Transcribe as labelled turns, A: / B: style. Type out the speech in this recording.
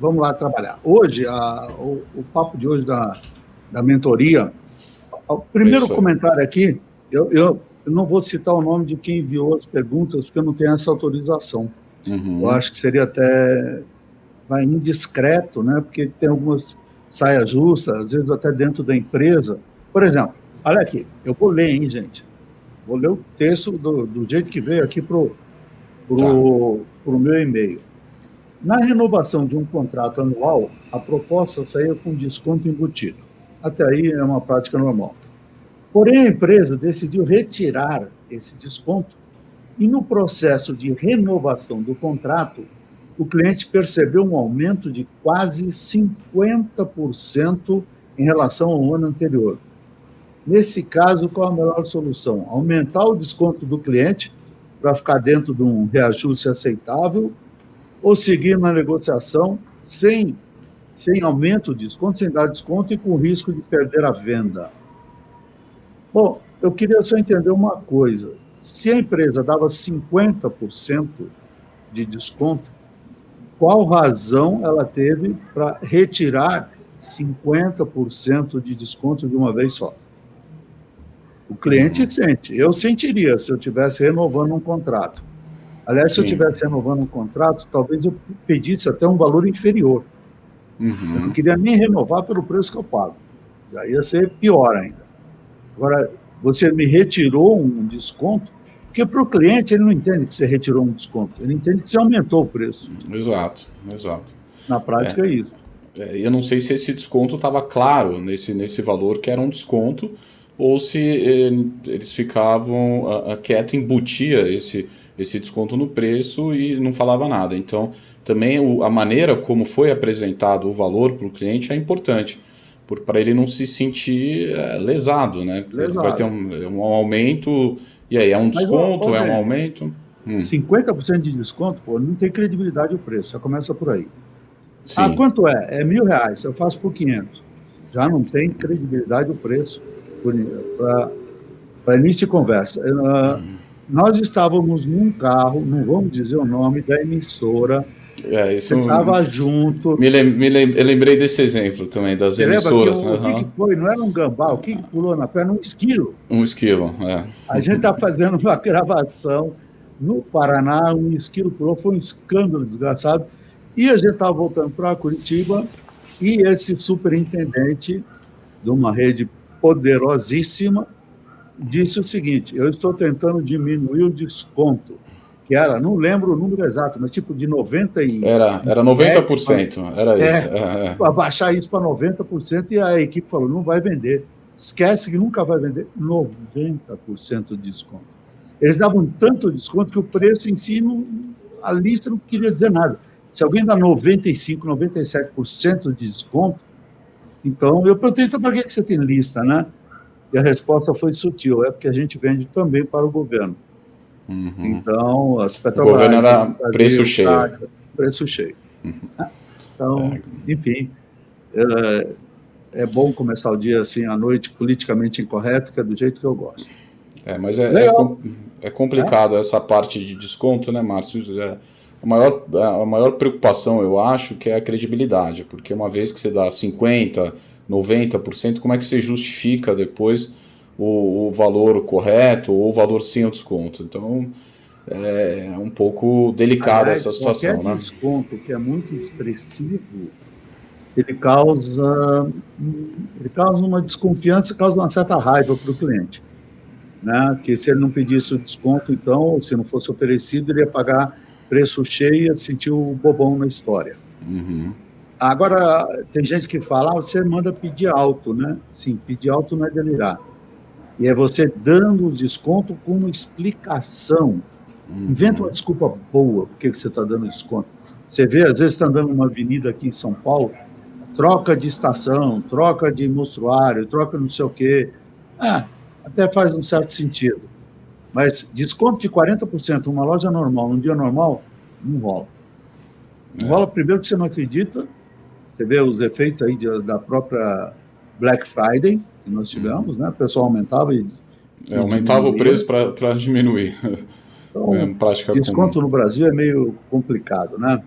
A: vamos lá trabalhar. Hoje, a, o, o, papo de hoje da, da mentoria, o primeiro comentário aqui, eu, eu, eu, não vou citar o nome de quem enviou as perguntas, porque eu não tenho essa autorização. Uhum. Eu acho que seria até vai, indiscreto, né? porque tem algumas saias justas, às vezes até dentro da empresa. Por exemplo, olha aqui, eu vou ler, hein, gente? Vou ler o texto do, do jeito que veio aqui para o tá. meu e-mail. Na renovação de um contrato anual, a proposta saía com desconto embutido. Até aí é uma prática normal. Porém, a empresa decidiu retirar esse desconto e, no processo de renovação do contrato, o cliente percebeu um aumento de quase 50% em relação ao ano anterior. Nesse caso, qual a melhor solução? Aumentar o desconto do cliente para ficar dentro de um reajuste aceitável ou seguir na negociação sem, sem aumento de desconto, sem dar desconto e com risco de perder a venda? Bom, eu queria só entender uma coisa. Se a empresa dava 50% de desconto, qual razão ela teve para retirar 50% de desconto de uma vez só? O cliente sente. Eu sentiria se eu estivesse renovando um contrato. Aliás, se Sim. eu estivesse renovando um contrato, talvez eu pedisse até um valor inferior. Uhum. Eu não queria nem renovar pelo preço que eu pago. Já ia ser pior ainda. Agora, você me retirou um desconto, porque para o cliente ele não entende que você retirou um desconto, ele entende que você aumentou o preço.
B: Exato, exato.
A: Na prática é, é isso.
B: É, eu não sei se esse desconto estava claro nesse, nesse valor que era um desconto, ou se eh, eles ficavam a, a quieto, embutia esse, esse desconto no preço e não falava nada. Então, também o, a maneira como foi apresentado o valor para o cliente é importante, para ele não se sentir é, lesado, né? Lesado. Ele vai ter um, um, aumento, e aí, é um desconto, Mas, ó, ó, é um aumento?
A: Hum. 50% de desconto, pô, não tem credibilidade o preço, já começa por aí. Sim. Ah, quanto é? É mil reais, eu faço por 500. Já não tem credibilidade o preço para início de conversa. Uh, nós estávamos num carro, não vamos dizer o nome da emissora,
B: é, isso
A: você estava junto.
B: Me, lem, me lem, eu lembrei desse exemplo também, das você emissoras.
A: Que, o, uhum. que, que foi? Não era um gambá, o que, que pulou na perna? Um esquilo.
B: Um esquilo, é.
A: A gente está fazendo uma gravação no Paraná, um esquilo pulou, foi um escândalo desgraçado. E a gente estava voltando para Curitiba e esse superintendente de uma rede poderosíssima, disse o seguinte: eu estou tentando diminuir o desconto, que era, não lembro o número exato, mas tipo de 90 e
B: era era 90%, era é, isso.
A: É, é. Abaixar isso para 90% e a equipe falou: não vai vender. Esquece que nunca vai vender 90% de desconto. Eles davam tanto desconto que o preço em si, não, a lista não queria dizer nada. Se alguém dá 95%, 97% de desconto, então, eu perguntei, então, para que você tem lista, né? E a resposta foi sutil, é porque a gente vende também para o governo. Uhum. Então, as
B: Petrobras... O governo era preço cheio.
A: preço cheio. Uhum. Então, é. enfim, é, é, bom começar o dia assim, à noite, politicamente incorreto, que é do jeito que eu gosto.
B: É, mas é, é, é complicado essa parte de desconto, né, Márcio? É, a maior, a maior preocupação, eu acho, que é a credibilidade, porque uma vez que você dá 50%, 90%, como é que você justifica depois o, o valor correto ou o valor sem o desconto? Então, é um pouco delicada essa situação.
A: Qualquer né? desconto que é muito expressivo, ele causa, ele causa uma desconfiança, causa uma certa raiva para o cliente. Né? Que se ele não pedisse o desconto, então, se não fosse oferecido, ele ia pagar preço cheio, sentiu o bobão na história. Uhum. Agora, tem gente que fala, ah, você manda pedir alto, né? Sim, pedir alto não é delirar. E é você dando o desconto com uma explicação. Uhum. Inventa uma desculpa boa, por que você está dando desconto. Você vê, às vezes, está andando numa avenida aqui em São Paulo, troca de estação, troca de mostruário, troca não sei o quê. Ah, até faz um certo sentido. Mas desconto de 40% numa loja normal, num dia normal, não rola. Não é. rola primeiro que você não acredita, você vê os efeitos aí de, da própria Black Friday que nós tivemos, uhum. né? O pessoal aumentava e...
B: É, aumentava o preço para diminuir.
A: Então, é, desconto comum. no Brasil é meio complicado, né?